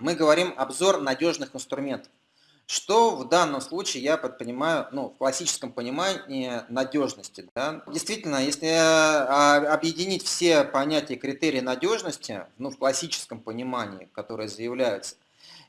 Мы говорим обзор надежных инструментов. Что в данном случае я понимаю, ну, в классическом понимании надежности. Да? Действительно, если а, объединить все понятия критерии надежности, ну, в классическом понимании, которые заявляются,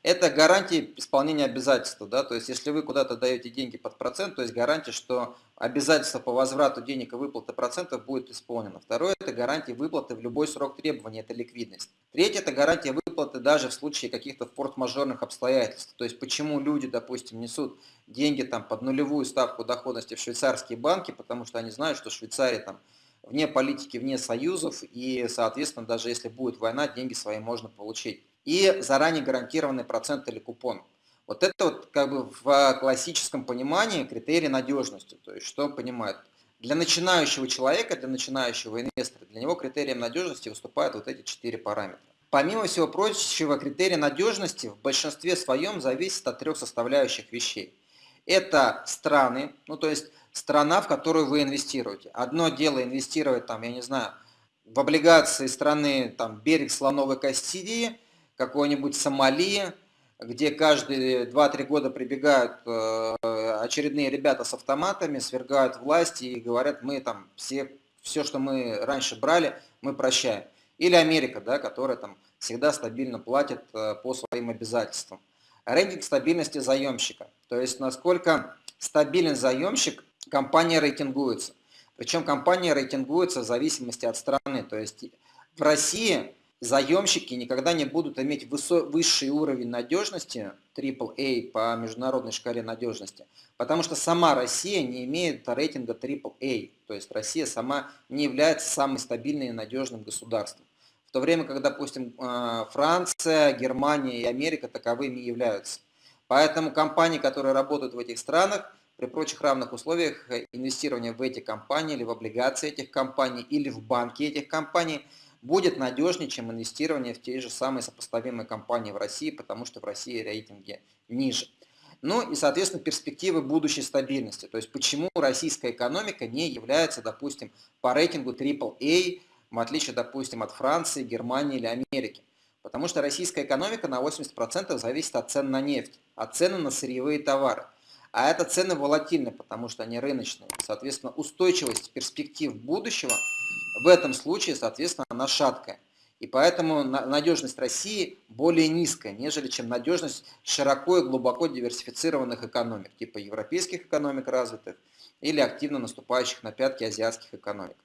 это гарантия исполнения обязательства. Да? То есть, если вы куда-то даете деньги под процент, то есть гарантия, что обязательство по возврату денег и выплаты процентов будет исполнено. Второе – это гарантия выплаты в любой срок требования, это ликвидность. Третье – это гарантия выплаты даже в случае каких-то форс-мажорных обстоятельств. То есть, почему люди, допустим, несут деньги там, под нулевую ставку доходности в швейцарские банки, потому что они знают, что Швейцария там вне политики, вне союзов, и, соответственно, даже если будет война, деньги свои можно получить и заранее гарантированный процент или купон. Вот это вот как бы в классическом понимании критерий надежности. То есть что понимает? Для начинающего человека, для начинающего инвестора, для него критерием надежности выступают вот эти четыре параметра. Помимо всего прочего, критерий надежности в большинстве своем зависит от трех составляющих вещей. Это страны, ну то есть страна, в которую вы инвестируете. Одно дело инвестировать там, я не знаю, в облигации страны там берег слоновой кости, какой-нибудь Сомали, где каждые 2-3 года прибегают э, очередные ребята с автоматами, свергают власти и говорят, мы там все, все, что мы раньше брали, мы прощаем. Или Америка, да, которая там всегда стабильно платит э, по своим обязательствам. Рейтинг стабильности заемщика. То есть насколько стабилен заемщик, компания рейтингуется. Причем компания рейтингуется в зависимости от страны. То есть в России заемщики никогда не будут иметь высший уровень надежности, AAA по международной шкале надежности, потому что сама Россия не имеет рейтинга AAA, то есть Россия сама не является самым стабильным и надежным государством. В то время как, допустим, э, Франция, Германия и Америка таковыми являются. Поэтому компании, которые работают в этих странах, при прочих равных условиях инвестирования в эти компании или в облигации этих компаний или в банки этих компаний – будет надежнее, чем инвестирование в те же самые сопоставимые компании в России, потому что в России рейтинги ниже. Ну и, соответственно, перспективы будущей стабильности. То есть, почему российская экономика не является, допустим, по рейтингу AAA, в отличие, допустим, от Франции, Германии или Америки. Потому что российская экономика на 80% зависит от цен на нефть, от цены на сырьевые товары. А это цены волатильны, потому что они рыночные. Соответственно, устойчивость перспектив будущего – в этом случае, соответственно, она шаткая. И поэтому надежность России более низкая, нежели чем надежность широко и глубоко диверсифицированных экономик, типа европейских экономик развитых или активно наступающих на пятки азиатских экономик.